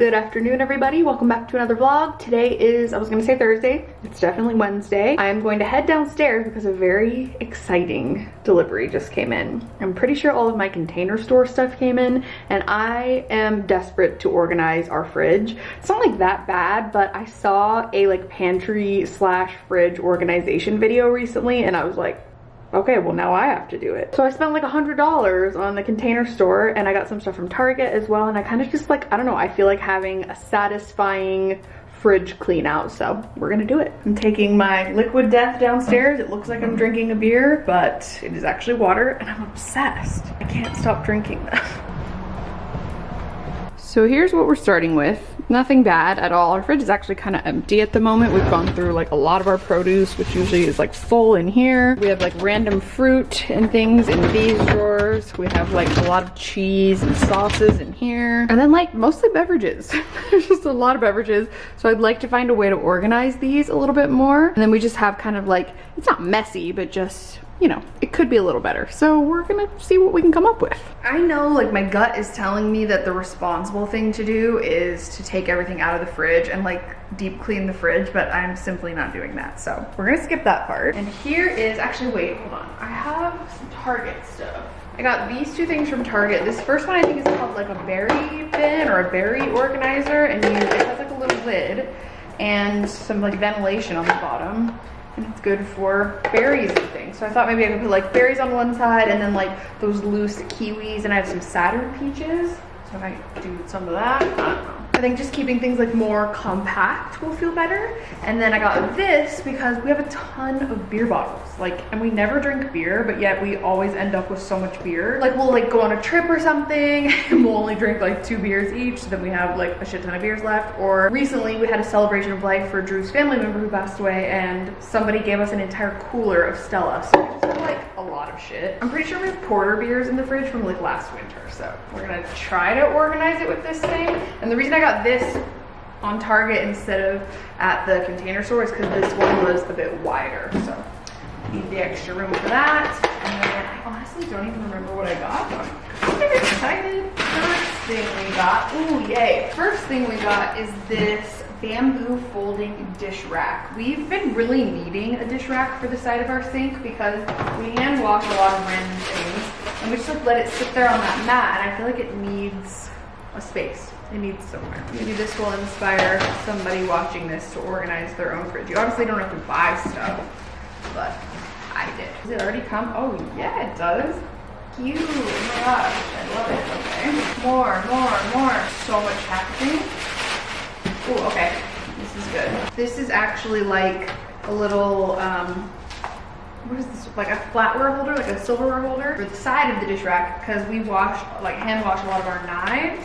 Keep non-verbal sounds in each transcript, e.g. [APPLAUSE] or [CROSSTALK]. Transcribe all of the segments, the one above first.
Good afternoon everybody, welcome back to another vlog. Today is, I was gonna say Thursday, it's definitely Wednesday. I am going to head downstairs because a very exciting delivery just came in. I'm pretty sure all of my container store stuff came in and I am desperate to organize our fridge. It's not like that bad, but I saw a like pantry slash fridge organization video recently and I was like, okay, well now I have to do it. So I spent like a $100 on the container store and I got some stuff from Target as well. And I kind of just like, I don't know, I feel like having a satisfying fridge clean out. So we're gonna do it. I'm taking my liquid death downstairs. It looks like I'm drinking a beer, but it is actually water and I'm obsessed. I can't stop drinking this. [LAUGHS] So here's what we're starting with. Nothing bad at all. Our fridge is actually kind of empty at the moment. We've gone through like a lot of our produce, which usually is like full in here. We have like random fruit and things in these drawers. We have like a lot of cheese and sauces in here. And then like mostly beverages. [LAUGHS] There's just a lot of beverages. So I'd like to find a way to organize these a little bit more. And then we just have kind of like, it's not messy, but just you know, it could be a little better. So we're gonna see what we can come up with. I know like my gut is telling me that the responsible thing to do is to take everything out of the fridge and like deep clean the fridge, but I'm simply not doing that. So we're gonna skip that part. And here is, actually wait, hold on. I have some Target stuff. I got these two things from Target. This first one I think is called like a berry bin or a berry organizer and you, it has like a little lid and some like ventilation on the bottom and it's good for berries and things. So I thought maybe I could put like berries on one side and then like those loose kiwis and I have some Saturn peaches. So I might do some of that, I think just keeping things like more compact will feel better. And then I got this because we have a ton of beer bottles. Like, and we never drink beer, but yet we always end up with so much beer. Like we'll like go on a trip or something [LAUGHS] and we'll only drink like two beers each. So then we have like a shit ton of beers left. Or recently we had a celebration of life for Drew's family member who passed away and somebody gave us an entire cooler of Stella. So we just like a lot of shit. I'm pretty sure we have porter beers in the fridge from like last winter. So we're gonna try to organize it with this thing. And the reason I got this on Target instead of at the container store is because this one was a bit wider. So need the extra room for that. And then I honestly don't even remember what I got. I'm excited. First thing we got, ooh yay. First thing we got is this bamboo folding dish rack. We've been really needing a dish rack for the side of our sink because we hand wash a lot of random things and we just like let it sit there on that mat and I feel like it needs a space. It needs somewhere. Maybe this will inspire somebody watching this to organize their own fridge. You obviously don't have to buy stuff, but I did. Does it already come? Oh yeah, it does. Cute, oh my gosh, I love it, okay. More, more, more. So much packaging. Oh, okay, this is good. This is actually like a little, um, what is this, like a flatware holder, like a silverware holder for the side of the dish rack because we wash, like hand wash a lot of our knives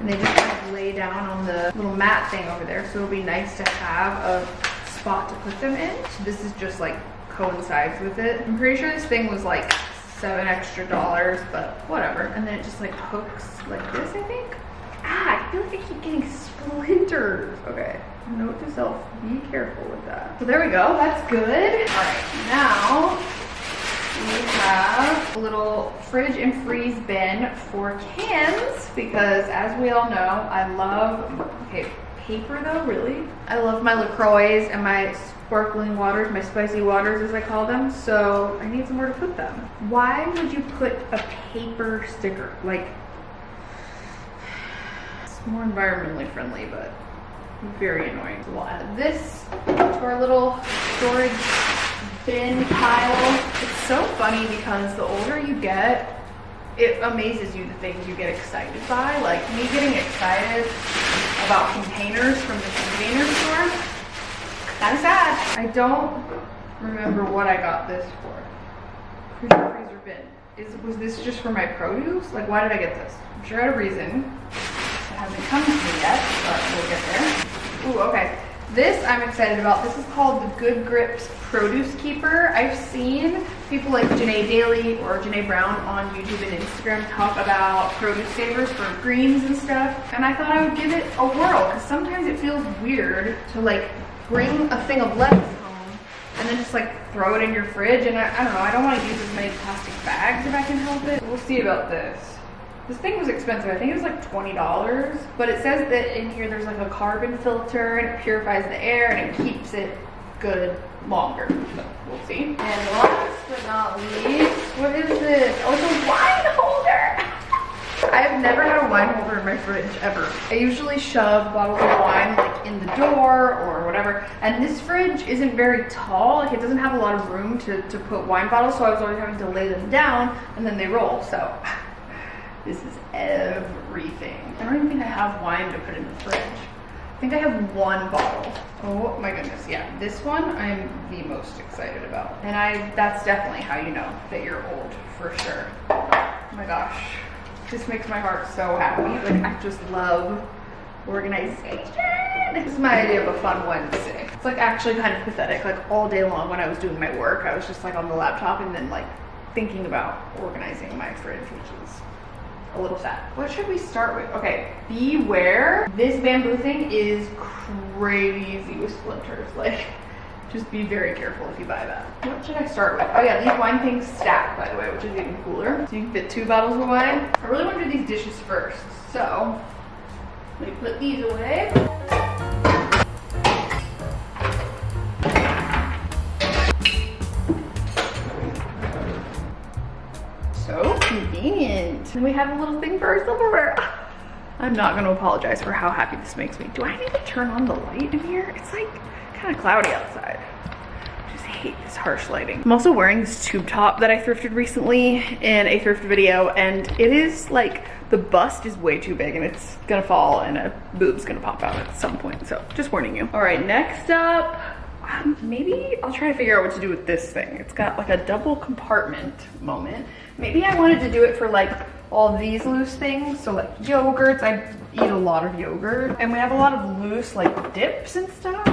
and they just kind of lay down on the little mat thing over there. So it'll be nice to have a spot to put them in. So this is just like coincides with it. I'm pretty sure this thing was like seven extra dollars, but whatever. And then it just like hooks like this, I think. I feel like I keep getting splinters. Okay, note to self, be careful with that. So there we go, that's good. All right, now we have a little fridge and freeze bin for cans because as we all know, I love, okay, paper though, really? I love my LaCroix and my sparkling waters, my spicy waters as I call them, so I need somewhere to put them. Why would you put a paper sticker? Like, more environmentally friendly, but very annoying. So we'll add this to our little storage bin pile. It's so funny because the older you get, it amazes you the things you get excited by. Like me getting excited about containers from the container store, kind of sad. I don't remember what I got this for. Freezer freezer bin. Is, was this just for my produce? Like why did I get this? I'm sure I had a reason. Hasn't come to me yet, but we'll get there. Ooh, okay. This I'm excited about. This is called the Good Grips Produce Keeper. I've seen people like Janae Daly or Janae Brown on YouTube and Instagram talk about produce savers for greens and stuff. And I thought I would give it a whirl because sometimes it feels weird to like bring a thing of lettuce home and then just like throw it in your fridge. And I, I don't know, I don't want to use as many plastic bags if I can help it. We'll see about this. This thing was expensive. I think it was like $20. But it says that in here there's like a carbon filter and it purifies the air and it keeps it good longer. So we'll see. And last but not least, what is this? Oh, it's a wine holder. [LAUGHS] I have never had a wine holder in my fridge ever. I usually shove bottles of wine like in the door or whatever. And this fridge isn't very tall. Like it doesn't have a lot of room to, to put wine bottles. So I was always having to lay them down and then they roll. So this is everything. I don't even think I have wine to put in the fridge. I think I have one bottle. Oh my goodness, yeah. This one I'm the most excited about. And I that's definitely how you know that you're old, for sure. Oh my gosh. This makes my heart so happy. Like I just love organization. This is my idea of a fun Wednesday. It's like actually kind of pathetic. Like all day long when I was doing my work, I was just like on the laptop and then like thinking about organizing my fridge, which is a little sad. What should we start with? Okay, beware. This bamboo thing is crazy with splinters. [LAUGHS] Like, just be very careful if you buy that. What should I start with? Oh yeah, these wine things stack, by the way, which is even cooler. So you can fit two bottles of wine. I really want to do these dishes first. So, let me put these away. And we have a little thing for our silverware. [LAUGHS] I'm not gonna apologize for how happy this makes me. Do I need to turn on the light in here? It's like kind of cloudy outside. I just hate this harsh lighting. I'm also wearing this tube top that I thrifted recently in a thrift video and it is like the bust is way too big and it's gonna fall and a boob's gonna pop out at some point. So just warning you. All right, next up, um, maybe I'll try to figure out what to do with this thing. It's got like a double compartment moment. Maybe I wanted to do it for like all these loose things. So like yogurts, I eat a lot of yogurt. And we have a lot of loose like dips and stuff.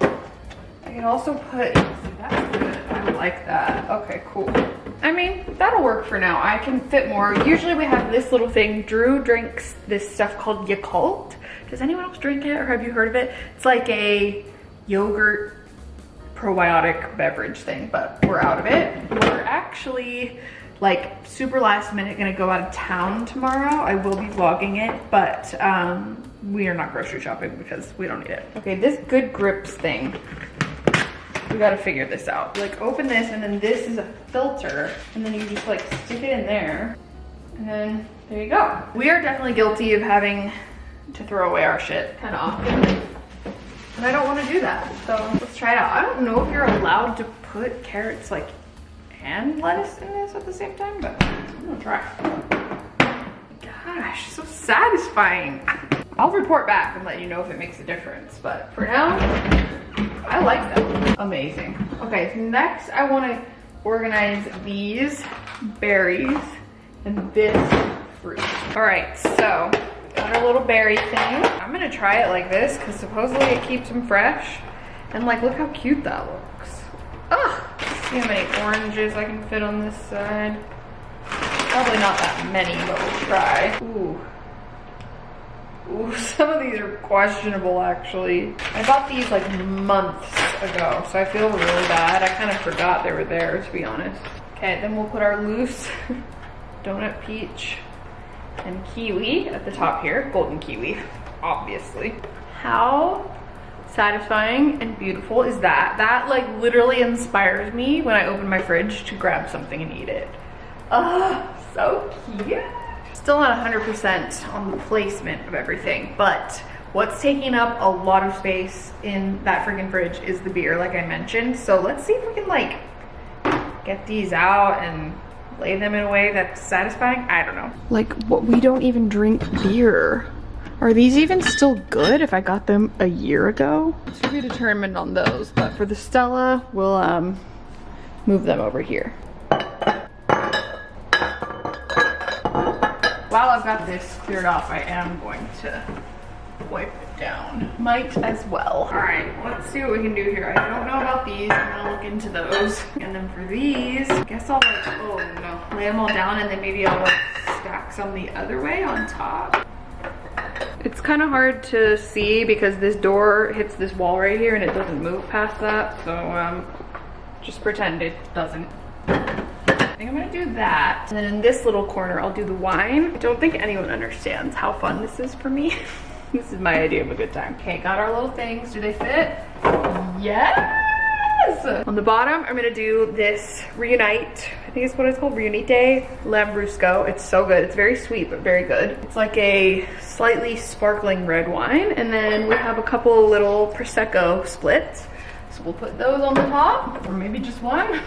I can also put, that's good, I like that. Okay, cool. I mean, that'll work for now. I can fit more. Usually we have this little thing. Drew drinks this stuff called Yakult. Does anyone else drink it or have you heard of it? It's like a yogurt probiotic beverage thing, but we're out of it. We're actually like super last minute gonna go out of town tomorrow. I will be vlogging it, but um, we are not grocery shopping because we don't need it. Okay, this good grips thing. We gotta figure this out. Like open this and then this is a filter and then you just like stick it in there and then there you go. We are definitely guilty of having to throw away our shit kind of often. And I don't want to do that. So let's try it out. I don't know if you're allowed to put carrots like and lettuce in this at the same time, but I'm gonna try. Gosh, so satisfying. I'll report back and let you know if it makes a difference, but for now, I like them. Amazing. Okay, next I want to organize these berries and this fruit. All right, so got our little berry thing. I'm gonna try it like this because supposedly it keeps them fresh. And like, look how cute that looks. See how many oranges I can fit on this side. Probably not that many, but we'll try. Ooh. Ooh, [LAUGHS] some of these are questionable actually. I bought these like months ago, so I feel really bad. I kind of forgot they were there, to be honest. Okay, then we'll put our loose [LAUGHS] donut peach and kiwi at the top here. Golden kiwi, obviously. How satisfying and beautiful is that? That like literally inspires me when I open my fridge to grab something and eat it. Oh, so cute. Still not 100% on the placement of everything, but what's taking up a lot of space in that freaking fridge is the beer, like I mentioned. So let's see if we can like get these out and lay them in a way that's satisfying. I don't know. Like what we don't even drink beer. Are these even still good if I got them a year ago? To be determined on those, but for the Stella, we'll um, move them over here. While I've got this cleared off, I am going to wipe it down. Might as well. All right, let's see what we can do here. I don't know about these. I'm gonna look into those. And then for these, I guess I'll like, oh no, lay them all down and then maybe I'll like stack some the other way on top. It's kind of hard to see because this door hits this wall right here and it doesn't move past that. So um, just pretend it doesn't. I think I'm gonna do that. And then in this little corner, I'll do the wine. I don't think anyone understands how fun this is for me. [LAUGHS] this is my idea of a good time. Okay, got our little things. Do they fit? Yes! On the bottom, I'm gonna do this Riunite, I think it's what it's called, Riunite Lambrusco. It's so good. It's very sweet, but very good. It's like a slightly sparkling red wine. And then we have a couple little Prosecco splits. So we'll put those on the top, or maybe just one.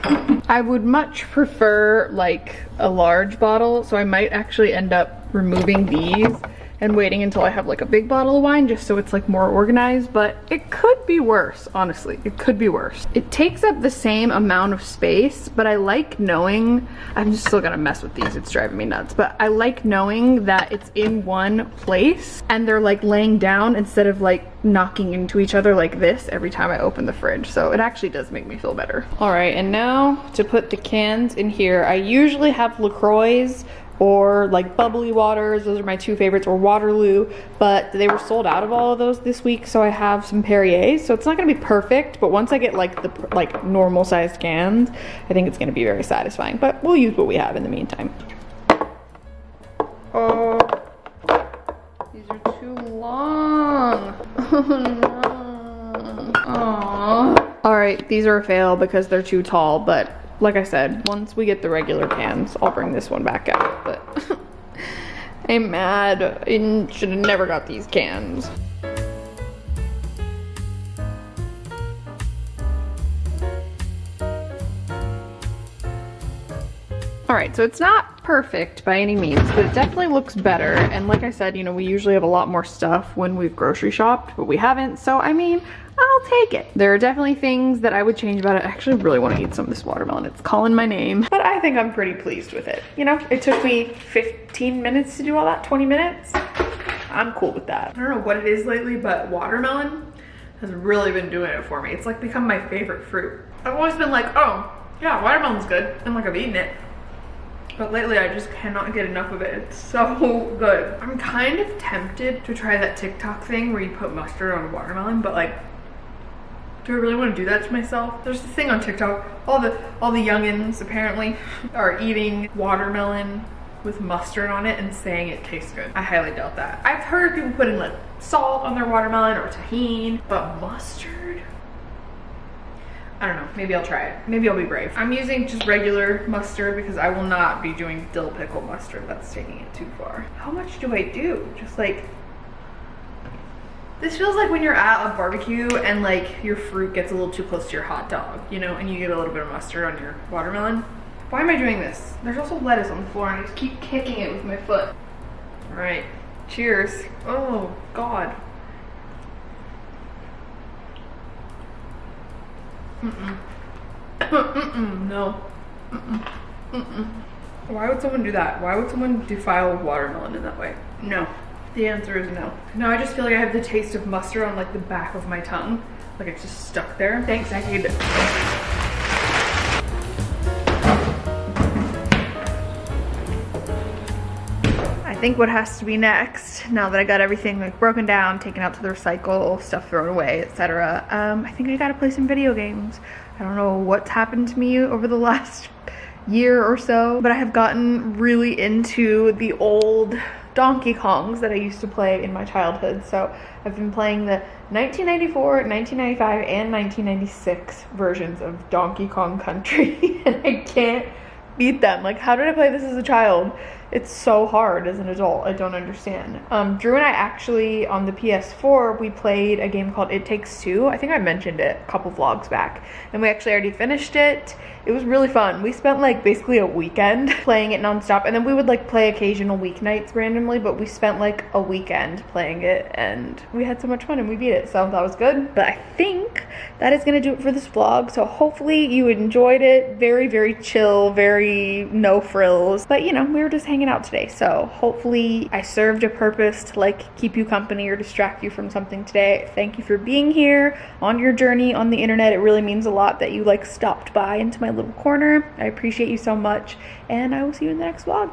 [LAUGHS] I would much prefer like a large bottle, so I might actually end up removing these and waiting until I have like a big bottle of wine just so it's like more organized, but it could be worse, honestly. It could be worse. It takes up the same amount of space, but I like knowing, I'm just still gonna mess with these, it's driving me nuts, but I like knowing that it's in one place and they're like laying down instead of like knocking into each other like this every time I open the fridge. So it actually does make me feel better. All right, and now to put the cans in here, I usually have LaCroix or like bubbly waters those are my two favorites or waterloo but they were sold out of all of those this week so i have some perriers. So it's not going to be perfect but once i get like the like normal sized cans i think it's going to be very satisfying but we'll use what we have in the meantime. Oh these are too long. [LAUGHS] Oh no. Aww. all right these are a fail because they're too tall but like I said, once we get the regular cans, I'll bring this one back out. But [LAUGHS] I'm mad. I should have never got these cans. All right, so it's not perfect by any means, but it definitely looks better. And like I said, you know, we usually have a lot more stuff when we've grocery shopped, but we haven't. So, I mean, I'll take it. There are definitely things that I would change about it. I actually really want to eat some of this watermelon. It's calling my name, but I think I'm pretty pleased with it. You know, it took me 15 minutes to do all that, 20 minutes. I'm cool with that. I don't know what it is lately, but watermelon has really been doing it for me. It's like become my favorite fruit. I've always been like, oh, yeah, watermelon's good. And like I've eaten it. But lately I just cannot get enough of it. It's so [LAUGHS] good. I'm kind of tempted to try that TikTok thing where you put mustard on a watermelon, but like, do I really want to do that to myself? There's this thing on TikTok, all the all the youngins apparently are eating watermelon with mustard on it and saying it tastes good. I highly doubt that. I've heard people putting like salt on their watermelon or Tajín, but mustard? I don't know, maybe I'll try it. Maybe I'll be brave. I'm using just regular mustard because I will not be doing dill pickle mustard. That's taking it too far. How much do I do? Just like, this feels like when you're at a barbecue and like your fruit gets a little too close to your hot dog, you know, and you get a little bit of mustard on your watermelon. Why am I doing this? There's also lettuce on the floor and I just keep kicking it with my foot. All right, cheers. Oh God. Mm-mm. Mm-mm, no. Mm-mm. Mm-mm. Why would someone do that? Why would someone defile watermelon in that way? No. The answer is no. Now I just feel like I have the taste of mustard on like the back of my tongue. Like it's just stuck there. Thanks, I hate it. I think what has to be next, now that I got everything like broken down, taken out to the recycle, stuff thrown away, etc. Um, I think I gotta play some video games. I don't know what's happened to me over the [LAUGHS] last year or so, but I have gotten really into the old Donkey Kongs that I used to play in my childhood. So I've been playing the 1994, 1995, and 1996 versions of Donkey Kong Country, [LAUGHS] and I can't beat them. Like, how did I play this as a child? It's so hard as an adult. I don't understand. Um, Drew and I actually, on the PS4, we played a game called It Takes Two. I think I mentioned it a couple vlogs back. And we actually already finished it. It was really fun. We spent like basically a weekend [LAUGHS] playing it nonstop. And then we would like play occasional weeknights randomly, but we spent like a weekend playing it. And we had so much fun and we beat it. So that was good. But I think that is to do it for this vlog. So hopefully you enjoyed it. Very, very chill, very no frills. But you know, we were just hanging hanging out today. So hopefully I served a purpose to like keep you company or distract you from something today. Thank you for being here on your journey on the internet. It really means a lot that you like stopped by into my little corner. I appreciate you so much and I will see you in the next vlog.